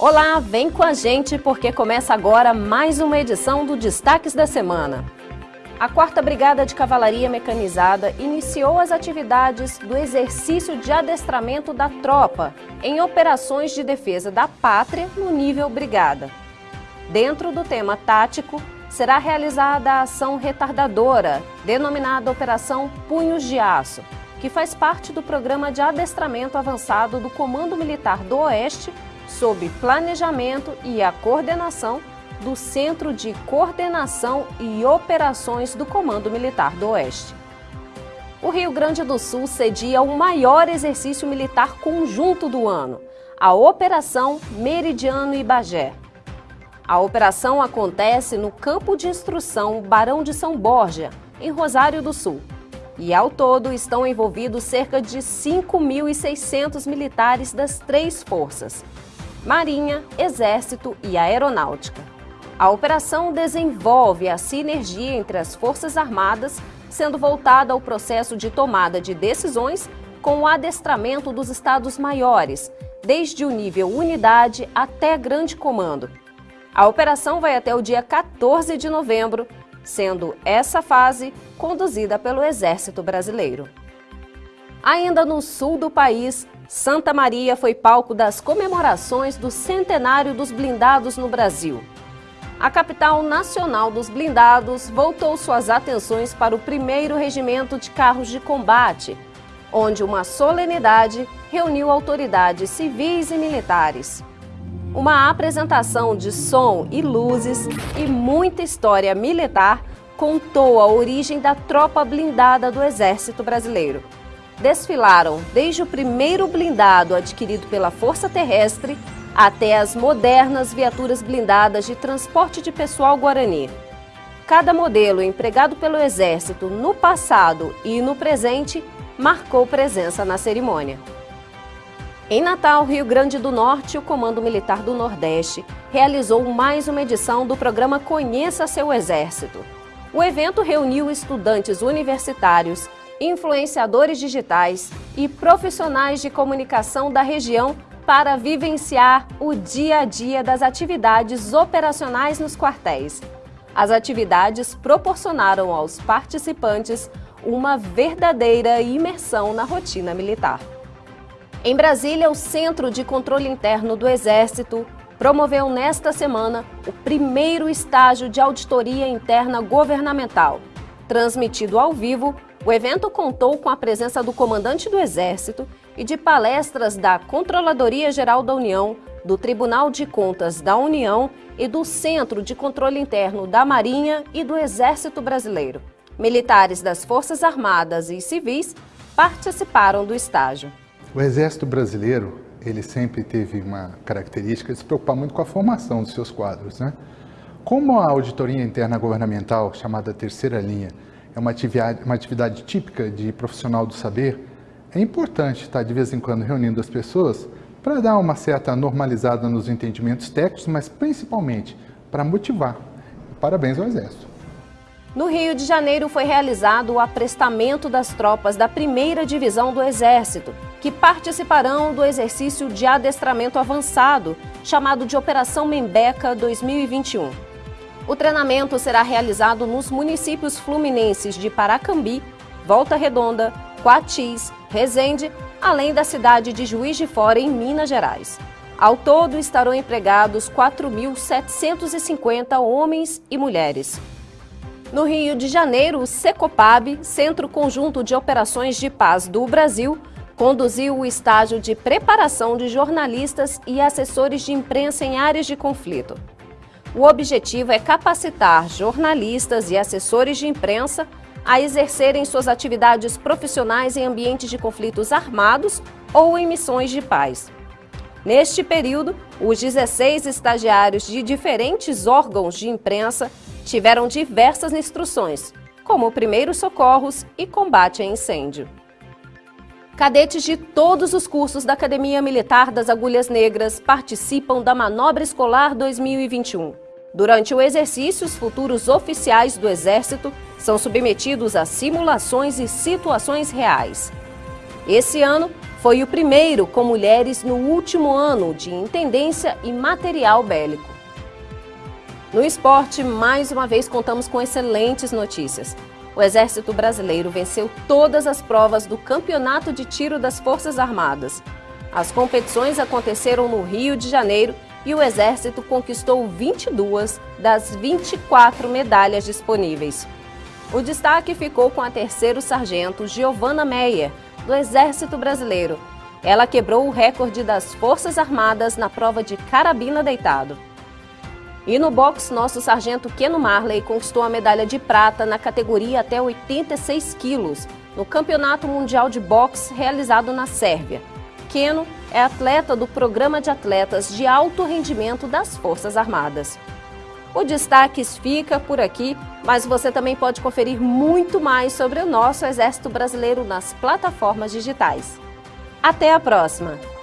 Olá, vem com a gente porque começa agora mais uma edição do Destaques da Semana. A 4 Brigada de Cavalaria Mecanizada iniciou as atividades do exercício de adestramento da tropa em operações de defesa da pátria no nível brigada. Dentro do tema tático, será realizada a ação retardadora, denominada Operação Punhos de Aço, que faz parte do programa de adestramento avançado do Comando Militar do Oeste sob planejamento e a coordenação do Centro de Coordenação e Operações do Comando Militar do Oeste. O Rio Grande do Sul cedia o maior exercício militar conjunto do ano, a Operação Meridiano e Bagé. A operação acontece no Campo de Instrução Barão de São Borja, em Rosário do Sul. E ao todo estão envolvidos cerca de 5.600 militares das três forças, Marinha, Exército e Aeronáutica. A operação desenvolve a sinergia entre as Forças Armadas, sendo voltada ao processo de tomada de decisões com o adestramento dos estados maiores, desde o nível unidade até grande comando. A operação vai até o dia 14 de novembro, sendo essa fase conduzida pelo Exército Brasileiro. Ainda no sul do país, Santa Maria foi palco das comemorações do centenário dos blindados no Brasil. A capital nacional dos blindados voltou suas atenções para o primeiro regimento de carros de combate, onde uma solenidade reuniu autoridades civis e militares. Uma apresentação de som e luzes e muita história militar contou a origem da tropa blindada do Exército Brasileiro desfilaram desde o primeiro blindado adquirido pela Força Terrestre até as modernas viaturas blindadas de transporte de pessoal Guarani. Cada modelo empregado pelo Exército no passado e no presente marcou presença na cerimônia. Em Natal, Rio Grande do Norte, o Comando Militar do Nordeste realizou mais uma edição do programa Conheça Seu Exército. O evento reuniu estudantes universitários influenciadores digitais e profissionais de comunicação da região para vivenciar o dia a dia das atividades operacionais nos quartéis. As atividades proporcionaram aos participantes uma verdadeira imersão na rotina militar. Em Brasília, o Centro de Controle Interno do Exército promoveu nesta semana o primeiro estágio de auditoria interna governamental, transmitido ao vivo o evento contou com a presença do comandante do Exército e de palestras da Controladoria Geral da União, do Tribunal de Contas da União e do Centro de Controle Interno da Marinha e do Exército Brasileiro. Militares das Forças Armadas e civis participaram do estágio. O Exército Brasileiro ele sempre teve uma característica de se preocupar muito com a formação dos seus quadros. Né? Como a auditoria interna governamental, chamada terceira linha, é uma atividade, uma atividade típica de profissional do saber, é importante estar de vez em quando reunindo as pessoas para dar uma certa normalizada nos entendimentos técnicos, mas principalmente para motivar. Parabéns ao Exército. No Rio de Janeiro foi realizado o aprestamento das tropas da primeira divisão do Exército, que participarão do exercício de adestramento avançado, chamado de Operação Membeca 2021. O treinamento será realizado nos municípios fluminenses de Paracambi, Volta Redonda, Coatis, Resende, além da cidade de Juiz de Fora, em Minas Gerais. Ao todo, estarão empregados 4.750 homens e mulheres. No Rio de Janeiro, o Secopab, Centro Conjunto de Operações de Paz do Brasil, conduziu o estágio de preparação de jornalistas e assessores de imprensa em áreas de conflito. O objetivo é capacitar jornalistas e assessores de imprensa a exercerem suas atividades profissionais em ambientes de conflitos armados ou em missões de paz. Neste período, os 16 estagiários de diferentes órgãos de imprensa tiveram diversas instruções, como primeiros socorros e combate a incêndio. Cadetes de todos os cursos da Academia Militar das Agulhas Negras participam da Manobra Escolar 2021. Durante o exercício, os futuros oficiais do Exército são submetidos a simulações e situações reais. Esse ano, Foi o primeiro com mulheres no último ano de intendência e material bélico. No esporte, mais uma vez contamos com excelentes notícias. O Exército Brasileiro venceu todas as provas do Campeonato de Tiro das Forças Armadas. As competições aconteceram no Rio de Janeiro e o Exército conquistou 22 das 24 medalhas disponíveis. O destaque ficou com a terceiro sargento Giovana Meyer, do Exército Brasileiro. Ela quebrou o recorde das Forças Armadas na prova de carabina deitado. E no boxe, nosso sargento Keno Marley conquistou a medalha de prata na categoria até 86 quilos, no Campeonato Mundial de Boxe realizado na Sérvia. Keno é atleta do Programa de Atletas de Alto Rendimento das Forças Armadas. O Destaques fica por aqui, mas você também pode conferir muito mais sobre o nosso Exército Brasileiro nas plataformas digitais. Até a próxima!